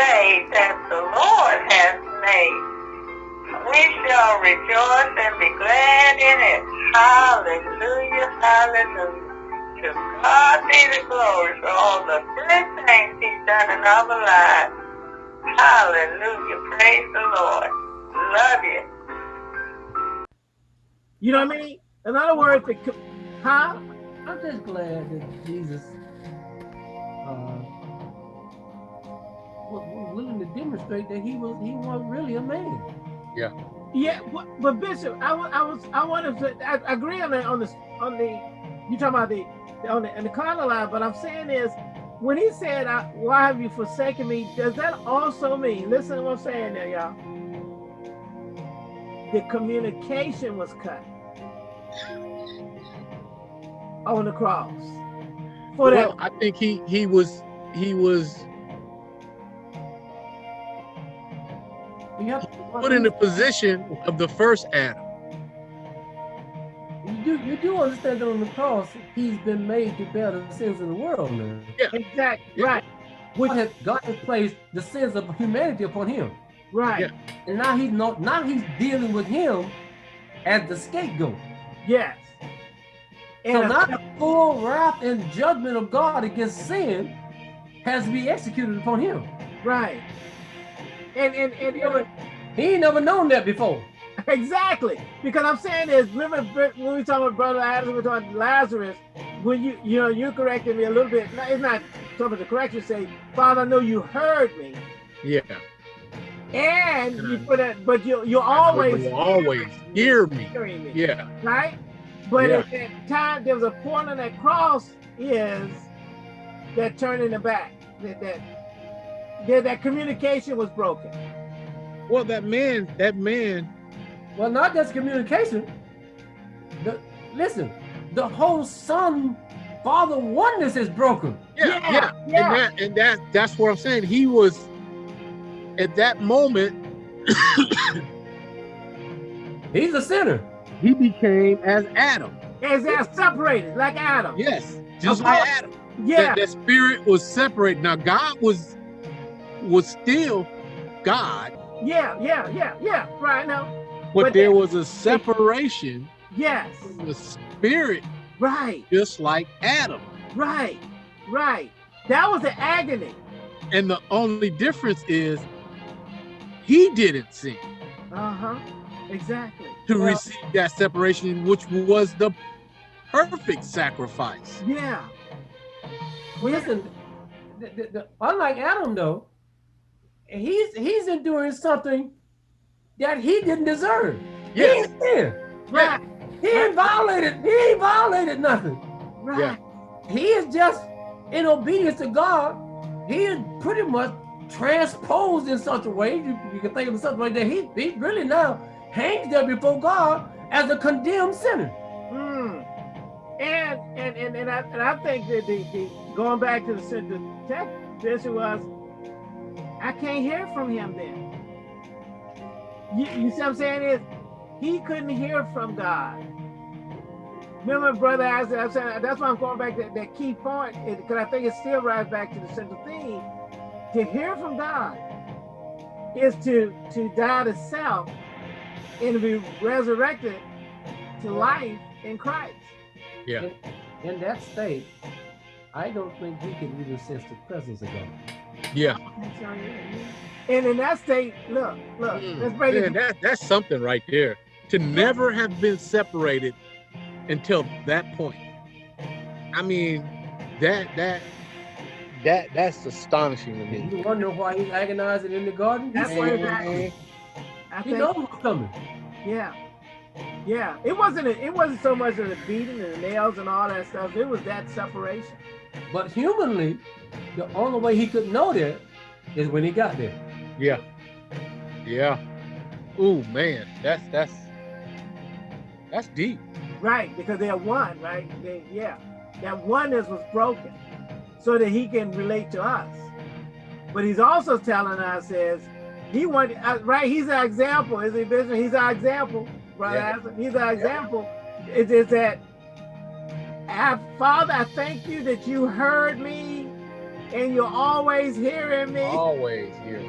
day that the Lord has made. We shall rejoice and be glad in it. Hallelujah, hallelujah. To God be the glory for all the good things he's done in our lives. Hallelujah, praise the Lord. Love you. You know what I mean? In other words, the, huh? I'm just glad that Jesus demonstrate that he was he was really a man. Yeah. Yeah, but, but Bishop, I, I was I wanted to I agree on the on the on the you talking about the on the, on the carnal line, but I'm saying is when he said, "Why have you forsaken me?" Does that also mean? Listen to what I'm saying there, y'all. The communication was cut on the cross. For well, that, I think he he was he was put in the position of the first Adam. You do you do understand that on the cross he's been made to bear the sins of the world now. Yeah. Exactly. Yeah. Right. Which God has, God has placed the sins of humanity upon him. Right. Yeah. And now he's not now he's dealing with him as the scapegoat. Yes. And so now the full wrath and judgment of God against sin has to be executed upon him. Right. And and and, and he ain't never known that before. Exactly. Because I'm saying is, remember when we talk about brother Lazarus, we talking Lazarus, when you you know you corrected me a little bit. It's not something to correct you. Say, Father, I know you heard me. Yeah. And you put it, but you you always you always hear me. me. Yeah. Right. But yeah. at that time, there was a point on that cross is that turning the back. That that that, that communication was broken. Well, that man, that man. Well, not just communication. The, listen, the whole son father oneness is broken. Yeah, yeah, yeah. yeah. And that and that that's what I'm saying. He was at that moment. He's a sinner. He became as Adam. As that separated, like Adam. Yes, just like Adam. Yeah. That, that spirit was separated. Now God was was still God. Yeah, yeah, yeah, yeah. Right now. But, but there was a separation. Yes. The spirit. Right. Just like Adam. Right. Right. That was the agony. And the only difference is he didn't sin. Uh-huh. Exactly. To well, receive that separation, which was the perfect sacrifice. Yeah. Well, listen, the, the, the, unlike Adam, though, he's he's enduring something that he didn't deserve. Yes. He ain't Right. He ain't violated, he ain't violated nothing. Right. Yeah. He is just in obedience to God. He is pretty much transposed in such a way, you, you can think of it such a way that he, he really now hangs there before God as a condemned sinner. Mm. And, and and and I and I think that the, the going back to the center text, this was I can't hear from him then. You, you see what I'm saying is he couldn't hear from God. Remember, brother, I said, I said that's why I'm going back to that key point, because I think it still rides back to the central theme. To hear from God is to to die to self and to be resurrected to life in Christ. Yeah. In, in that state, I don't think he can even sense the presence of God. Yeah. And in that state, look, look, mm, let's break man, That, that's something right there. To never have been separated until that point. I mean, that that that that's astonishing to me. You wonder why he's agonizing in the garden? That's why he's He knows what's coming. Yeah. Yeah. It wasn't a, it wasn't so much of the beating and the nails and all that stuff. It was that separation. But humanly, the only way he could know that is when he got there. Yeah. Yeah. Oh man, that's that's that's deep. Right, because they're one, right? They, yeah, that oneness was broken, so that he can relate to us. But he's also telling us is he want uh, right. He's our example. Is he vision? He's our example, brother. Yeah. He's our example. Yeah. It is that, Father, I thank you that you heard me and you're always hearing me. Always here.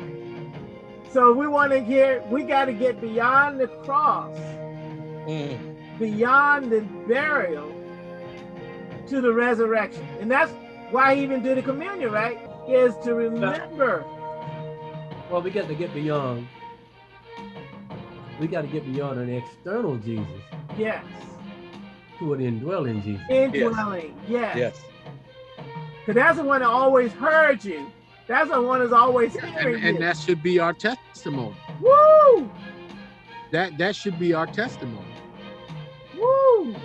So we want to get, we got to get beyond the cross, Mm. beyond the burial to the resurrection. And that's why he even do the communion, right? Is to remember. Well, we got to get beyond. We got to get beyond an external Jesus Yes. To an indwelling Jesus. Indwelling. Yes. Yes. Because that's the one that always heard you. That's the one that's always And, hearing and you. And that should be our testimony. Woo! That that should be our testimony. Woo!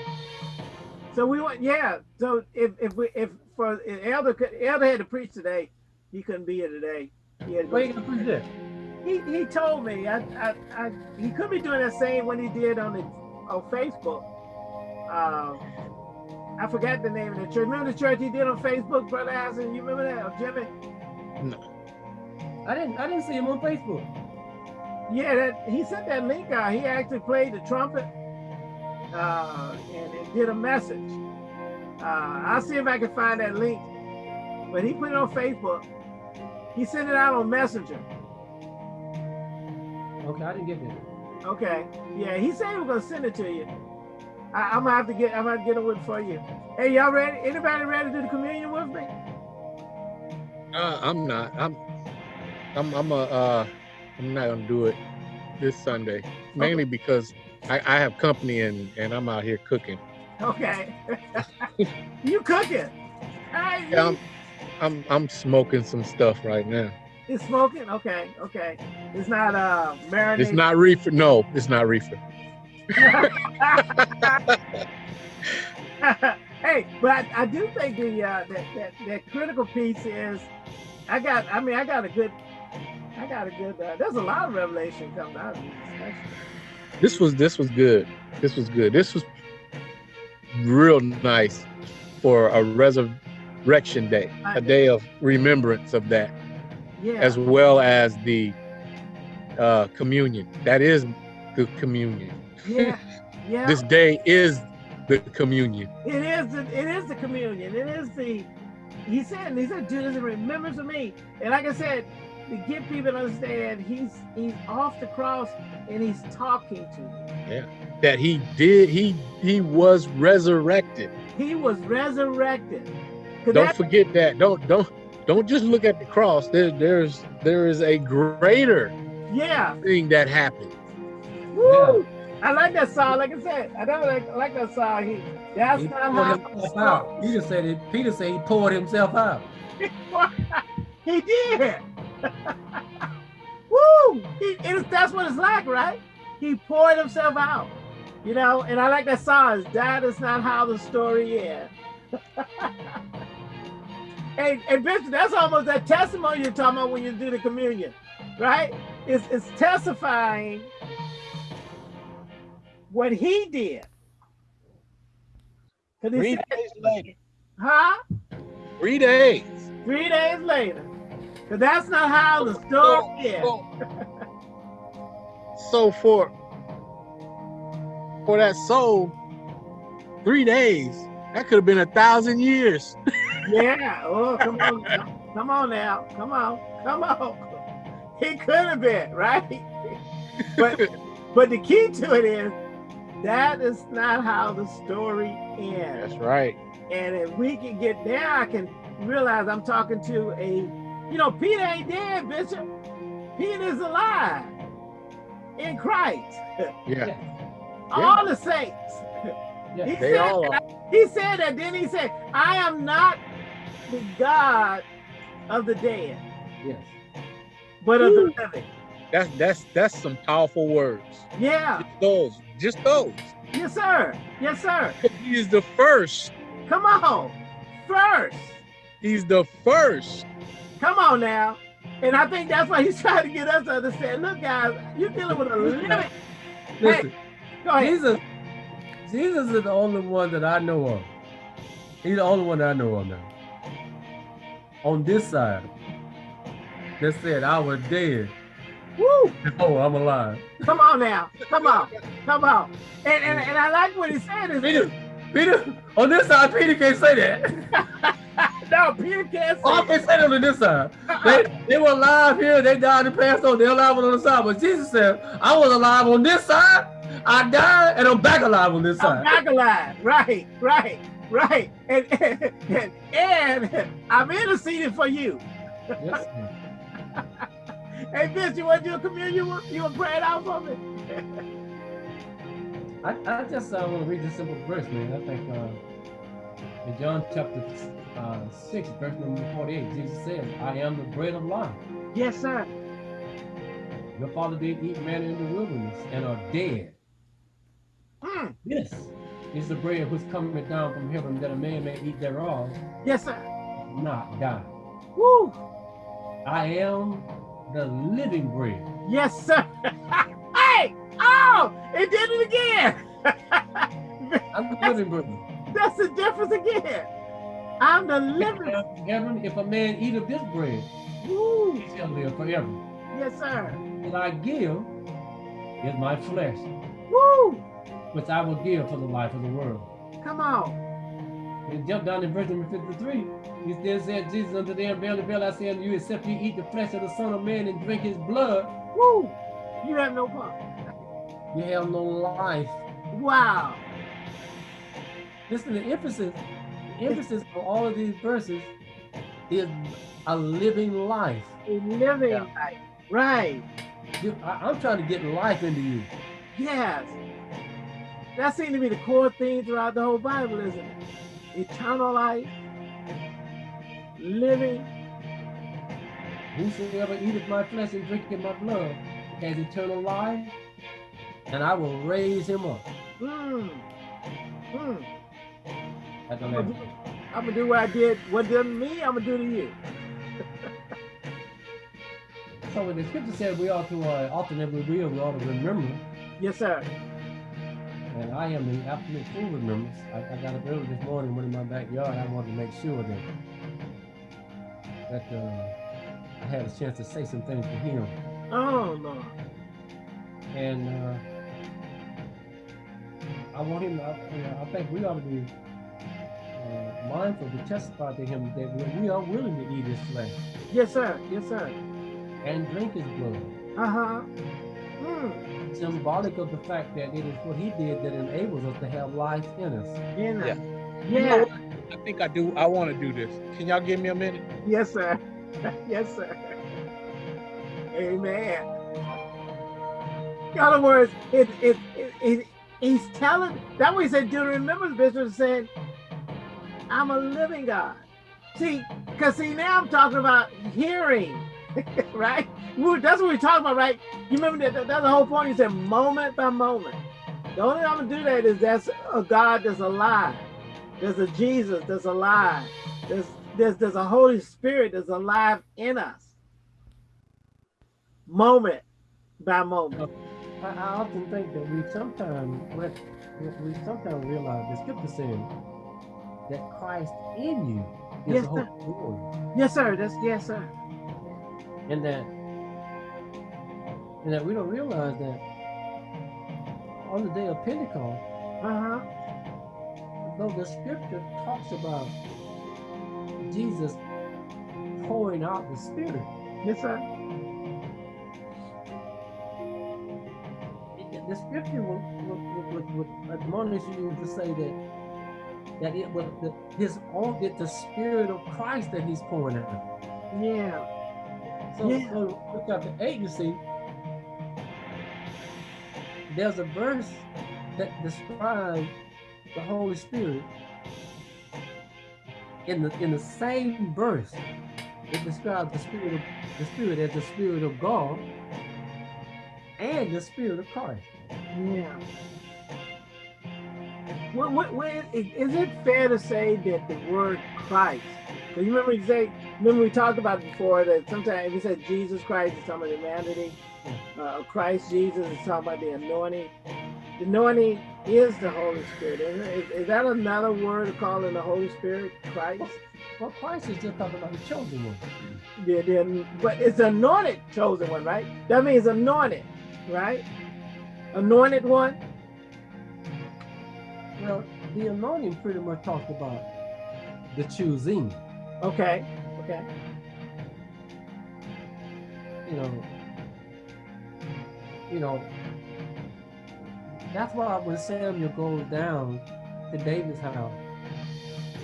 So we want, yeah. So if if we if for if Elder could- Elder had to preach today, he couldn't be here today. He had to Where go you gonna preach that? he, he told me I, I, I he could be doing that same when he did on the on Facebook. Um, I forgot the name of the church. Remember the church he did on Facebook, Brother Allison? You remember that, or Jimmy? I didn't. I didn't see him on Facebook. Yeah, that he sent that link out. He actually played the trumpet uh, and, and did a message. Uh, I'll see if I can find that link. But he put it on Facebook. He sent it out on Messenger. Okay, I didn't get that. Okay. Yeah, he said he was gonna send it to you. I, I'm gonna have to get I'm gonna get it with for you. Hey, y'all ready? Anybody ready to do the communion with me? Uh, I'm not. I'm. I'm. I'm a. Uh, I'm not gonna do it this Sunday, mainly because I, I have company and and I'm out here cooking. Okay. you cooking? Hey, Yeah, I'm. I'm. I'm smoking some stuff right now. it's smoking? Okay, okay. It's not uh marinated. It's not reefer. No, it's not reefer. hey, but I, I do think the uh, that, that that critical piece is, I got. I mean, I got a good. I got a good. Uh, there's a lot of revelation coming out of this discussion. This was. This was good. This was good. This was real nice for a resurrection day, a day of remembrance of that, Yeah. as well as the uh, communion. That is the communion. Yeah. Yeah. This day is the communion. It is the it is the communion. It is the he said he said Judas remembers of me. And like I said, to get people to understand he's he's off the cross and he's talking to you. Yeah. That he did. He he was resurrected. He was resurrected. Don't forget that. Don't don't don't just look at the cross. There there's there is a greater yeah. thing that happened. Woo! I like that song. Like I said, I don't like, like that song. He, that's He not himself out. Peter said it. Peter said he poured himself out. he did. Woo! He, it is, that's what it's like, right? He poured himself out. You know, and I like that song. That is not how the story ends. hey, hey, Bishop, that's almost that testimony you're talking about when you do the communion, right? It's, it's testifying what he did. Three days later. huh? Three days. Three days later. Because that's not how the story is. So for for that soul, three days. That could have been a thousand years. Yeah. Oh, come on. Come on now. Come on. Come on. He could have been, right? But but the key to it is that is not how the story ends. That's right. And if we can get there, I can realize I'm talking to a, you know, Peter ain't dead, Bishop. Peter's alive in Christ. Yeah. All the saints. Yeah. He They said all that. are. He said that. Then he said, I am not the God of the dead, Yes. but of the living. That's that's that's some powerful words. Yeah. Just those. Just those. Yes, sir. Yes, sir. He is the first. Come on. First. He's the first. Come on now. And I think that's why he's trying to get us to understand. Look, guys, you're dealing with a living. Listen, Go ahead. Jesus, Jesus is the only one that I know of. He's the only one that I know of now. On this side, that said I was dead. Woo. Oh, I'm alive. Come on now. Come on. Come on. And, and, and I like what he said is Peter, Peter, on this side, Peter can't say that. no, Peter can't say Oh, I can't say that on this side. Uh-uh. They, they were alive here, they died and passed on, they're alive on the side. But Jesus said, I was alive on this side, I died, and I'm back alive on this side. I'm back alive. Right, right, right. And, and, and I'm interceding for you. Yes. Hey, Vince, you want to do a communion? You want, to pray it out for me? I, I just uh, want to read this simple verse, man. I think uh, in John chapter uh, 6, verse number 48, Jesus says, I am the bread of life. Yes, sir. Your father did eat manna in the wilderness and are dead. Mm. This is the bread which cometh down from heaven, that a man may eat thereof, Yes, sir. not die. Woo. I am the living bread. Yes, sir. hey! Oh, it did it again. I'm the living bread. That's the difference again. I'm the living. Heaven, if a man eat of this bread, Woo. he shall live forever. Yes, sir. What I give is my flesh, Woo. which I will give for the life of the world. Come on. And jump down in verse number 53. He then said, Jesus unto them, Verily, verily, I say unto you, except you eat the flesh of the Son of Man and drink his blood, Woo. You have no part. you have no life. Wow. Listen, the emphasis, the emphasis of all of these verses is a living life. A living Yeah. life. Right. You- I, am trying to get life into you. Yes. That seems to be the core theme throughout the whole Bible, isn't it? Eternal life, living. Whosoever eateth my flesh and drinketh my blood has eternal life, and I will raise him up Mm. Mm. I'm gonna, do, I'm gonna do what I did. What done me, I'm gonna do to you. So when the scripture said we ought to, uh, often if we will, we ought to remember, Yes, sir. And I am the absolute full remembrance. I, I got up early this morning, went in my backyard. I wanted to make sure that that uh, I had a chance to say some things to him. Oh Lord. And uh, I want him. I, you know, I think we ought to be uh, mindful to testify to him that we, we are willing to eat his flesh Yes, sir. Yes, sir. and drink his blood. Uh huh. Mm. Symbolic of the fact that it is what he did that enables us to have life in us. Yeah. Yeah. Yeah. You know? I think I do. I want to do this. Can y'all give me a minute? Yes, sir. yes, sir. Amen. In other words, it, it, it, it, he's telling, that way he said, do remember Bishop said, I'm a living God. See, because see, now I'm talking about hearing, right? That's what we're talking about, right? You remember that, that- that's the whole point. He said, moment by moment. The only way I'm to do that is that's a God that's alive. There's a Jesus that's alive. There's there's there's a Holy Spirit that's alive in us. Moment by moment. Oh. I, I often think that we sometimes we, we sometimes realize the scripture says that Christ in you is Yes, the Holy sir. Spirit, Yes, sir. That's yes, sir. And that and that we don't realize that on the day of Pentecost, Uh-huh. though the scripture talks about Jesus pouring out the Spirit, Yes, sir. it- the scripture would, would, would, would, would admonish you to say that that it was the, his own it the Spirit of Christ that he's pouring out. Yeah. So, Yeah. so look eight, you see, there's a verse that describes the Holy Spirit. In the in the same verse, it describes the spirit of the spirit as the spirit of God and the spirit of Christ. Yeah. What, what, what, is is it fair to say that the word Christ, 'cause you remember say, remember we talked about it before that sometimes you said Jesus Christ, is talking about humanity. Uh, Christ Jesus is talking about the anointing. The anointing is the Holy Spirit. Is, is that another word of calling the Holy Spirit Christ? Well, Christ is just talking about the chosen one. Yeah, then, but it's anointed chosen one, right? That means anointed, right? Anointed one. Well, the anointing pretty much talks about the choosing. Okay. Okay. You know, you know, that's why when Samuel goes down to David's house,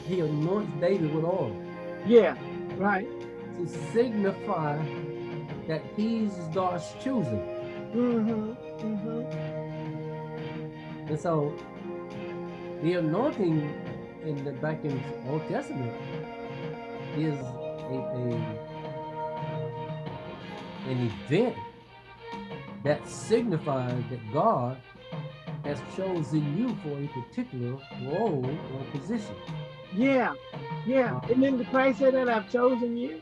he anoints David with oil Yeah. Right. to signify that he's God's choosing. Mm-hmm. Mm-hmm. And so the anointing in the back in the Old Testament is a, a an event that signifies that God has chosen you for a particular role or position. Yeah. Yeah. Uh, and then the Christ said that I've chosen you.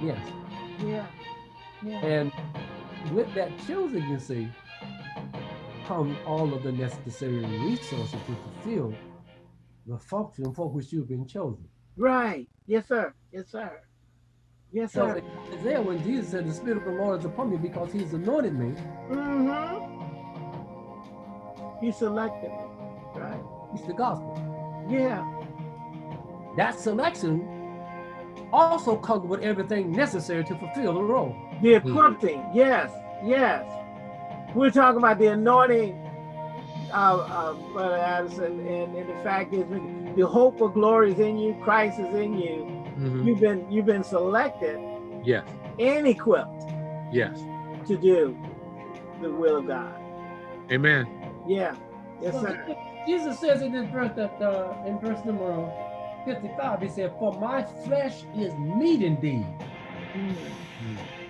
Yes. Yeah. Yeah. And with that choosing, you see, come all of the necessary resources to fulfill the function for which you've been chosen. Right. Yes, sir. Yes, sir. Yes, So sir. Isaiah, when Jesus said, The Spirit of the Lord is upon me because He's anointed me, Mm-hmm. He selected me. Right. it's the gospel. Yeah. That selection also comes with everything necessary to fulfill the role. The equipping. Yes. Yes. We're talking about the anointing of, of Brother Addison, and, and the fact is, the hope of glory is in you. Christ is in you. Mhm. You've been you've been selected Yes. and equipped Yes. to do the will of God. Amen. Yeah. Yes, So sir. Jesus says in this verse that uh, in verse number 55, he said, For my flesh is meat indeed, Mm.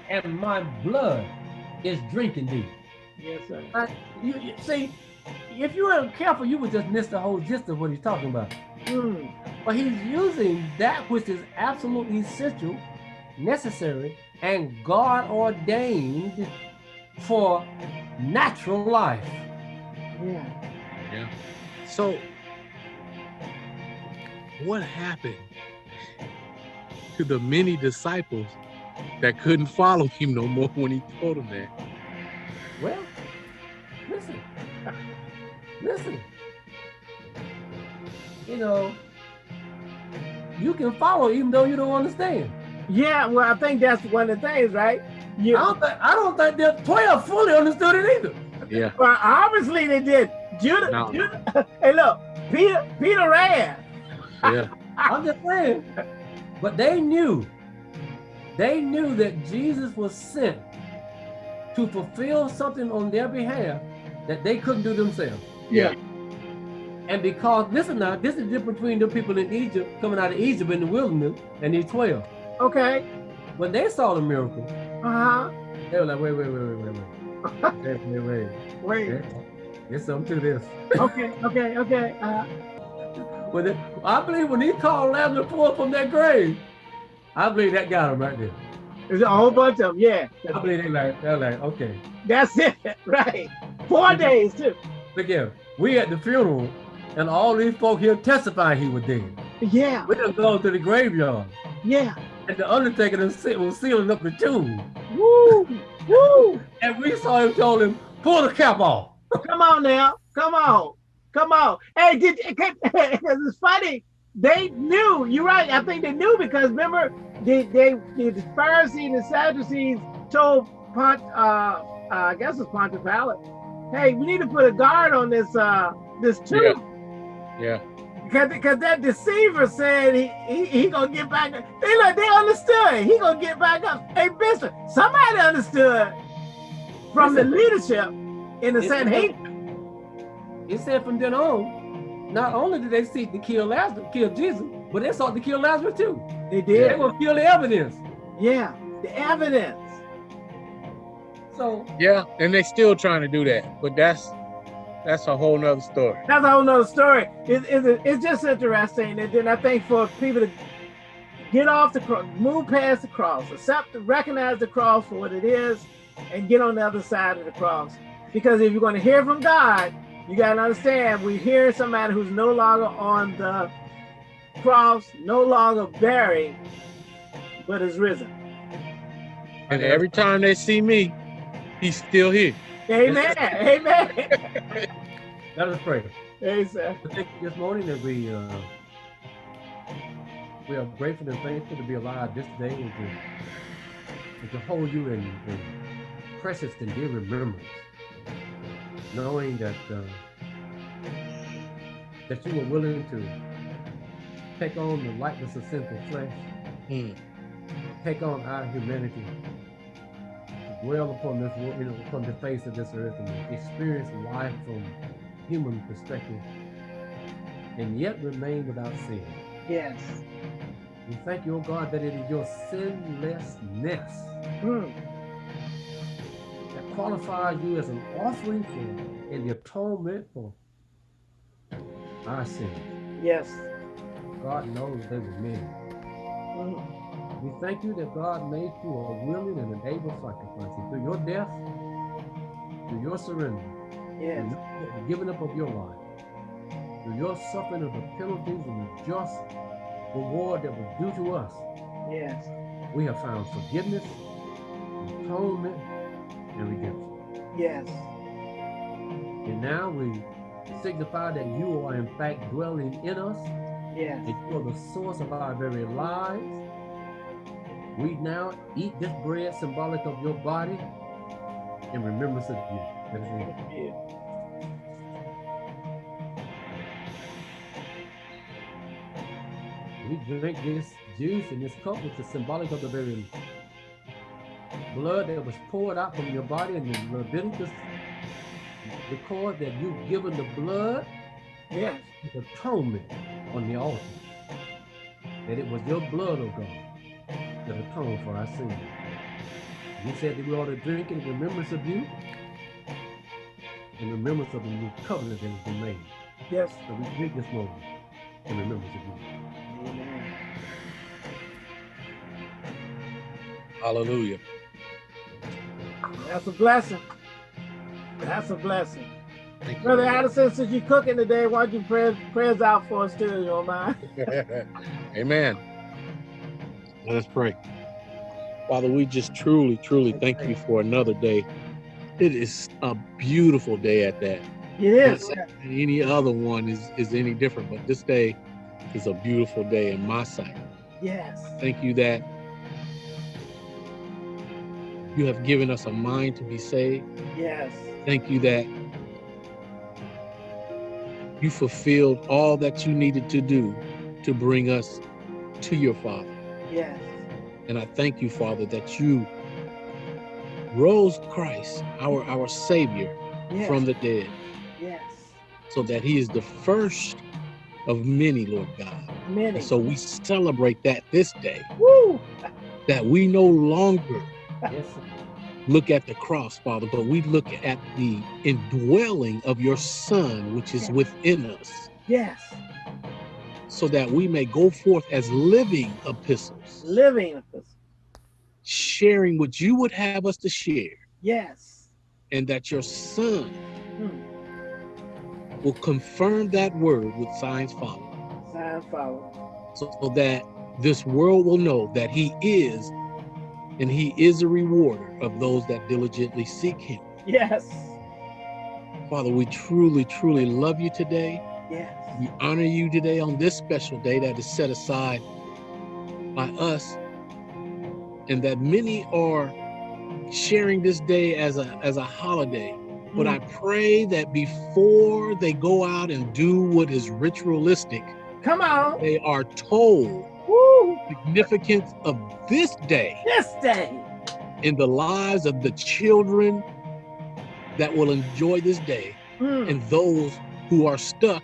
and my blood is drink indeed. Yes, sir. Uh, you, you see, if you weren't careful, you would just miss the whole gist of what he's talking about. Mm. But he's using that which is absolutely essential, necessary, and God ordained for natural life. Yeah. Yeah. So, what happened to the many disciples that couldn't follow him no more when he told them that? Well, listen, listen. You know, you can follow even though you don't understand. Yeah. Well, I think that's one of the things, right? Yeah. I don't think I don't think the twelve fully understood it either. Yeah. Well, obviously they did. Judah. No. Judah hey, look. Peter. Peter ran. Yeah. I'm just saying. But they knew, they knew that Jesus was sent to fulfill something on their behalf that they couldn't do themselves. Yeah. And because listen now, this is the difference between the people in Egypt coming out of Egypt in the wilderness and these 12. Okay. When they saw the miracle, Uh huh. they were like, wait, wait, wait, wait, wait, wait. wait, wait, wait. Wait. There- There's something to this. Okay. Okay. Okay. Uh, When it, I believe when he called Lazarus forth from that grave, I believe that got him right there. there's a whole bunch of them. Yeah. I believe they like they're like, okay. That's it. Right. Four days too. Look here, we at the funeral, and all these folk here testifying he was dead. Yeah. We done gone to the graveyard, Yeah. and the undertaker was sealing up the tomb, Woo. Woo. and we saw him told him, pull the cap off. Come on now. Come on. Come on. Hey, did because it's funny. They knew. You're right. I think they knew because remember, they they the Pharisees and the Sadducees told Pont, uh, uh, I guess it's Pontius Pilate, hey, we need to put a guard on this uh this tomb. Yeah. Because, because that deceiver said he, he he gonna get back up. They look, they understood. He gonna get back up. Hey, Bishop, somebody understood from the leadership in the It's- Sanhedrin. It said from then on, not only did they seek to kill Lazarus, kill Jesus, but they sought to kill Lazarus too. They did. They did. will kill the evidence. Yeah, the evidence. So Yeah. And they still trying to do that, but that's that's a whole nother story. That's a whole nother story. It, it, it's just interesting. And then I think for people to get off the cross, move past the cross, accept, recognize the cross for what it is, and get on the other side of the cross. Because if you're going to hear from God, you got to understand we're hearing somebody who's no longer on the cross, no longer buried, but is risen. And every time they see me, he's still here. Amen. Amen. let us pray. Hey, sir. This morning that we uh, We are grateful and thankful to be alive this day and to, and to hold you in, in precious and dear remembrance, knowing that uh, that you were willing to take on the likeness of sinful flesh, Mm. take on our humanity, dwell upon this world, you know, upon the face of this earth and experience life from human perspective, and yet remain without sin. Yes. We thank you, O God, that it is your sinlessness Mm. that qualifies you as an offering for and the atonement for our sins. Yes. God knows they were many. Mm. We thank you that God made you a willing and an able sacrifice. And through your death, through your surrender, Yes. through giving up of your life, through your suffering of the penalties and the just reward that was due to us, Yes. we have found forgiveness, atonement, and redemption. Yes. And now we signify that you are in fact dwelling in us, Yes. and you are the source of our very lives. We now eat this bread symbolic of your body in remembrance of you. That is it. We drink this juice and this cup, which is symbolic of the very blood that was poured out from your body. And the Leviticus record that you've given the blood Yes. atonement on the altar. That it was your blood, oh God, that atoned for our sins. You said that we ought to drink in remembrance of you, in remembrance of the new covenant that has been made. Yes. So we drink this moment in remembrance of you. Amen. Hallelujah. That's a blessing. That's a blessing. Thank you. Brother Addison, since you're cooking today, why don't you pray prayers out for us too, you don't mind? Amen. Let us pray. Father, we just truly, truly thank you for another day. It is a beautiful day at that. It is. Not Any other one is, is any different, but this day is a beautiful day in my sight. Yes. Thank you that you have given us a mind to be saved. Yes. Thank you that you fulfilled all that you needed to do to bring us to your Father. Yes. And I thank you, Father, that you rose Christ, our, our Savior, Yes. from the dead, yes. so that he is the first of many, Lord God. Many. And so we celebrate that this day, Woo! that we no longer Yes, look at the cross, Father, but we look at the indwelling of your Son, which is Yes. within us, Yes. So that we may go forth as living epistles, Living epistles. sharing what you would have us to share, Yes. and that your Son Hmm. will confirm that word with signs following, Signs follow. so, so that this world will know that he is, and he is a rewarder of those that diligently seek him. Yes. Father, we truly, truly love you today. Yes. We honor you today on this special day that is set aside by us, and that many are sharing this day as a as a holiday. But I pray that before they go out and do what is ritualistic, Come on. they are told Woo! significance of this day This day. in the lives of the children that will enjoy this day Hmm. and those who are stuck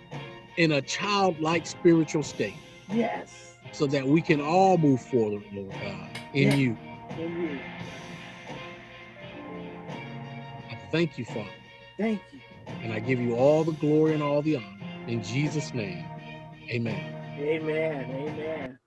in a childlike spiritual state Yes. so that we can all move forward, Lord God, in Yeah. you. In you. I thank you, Father, Thank you. and I give you all the glory and all the honor. In Jesus' name, amen. Amen. Amen.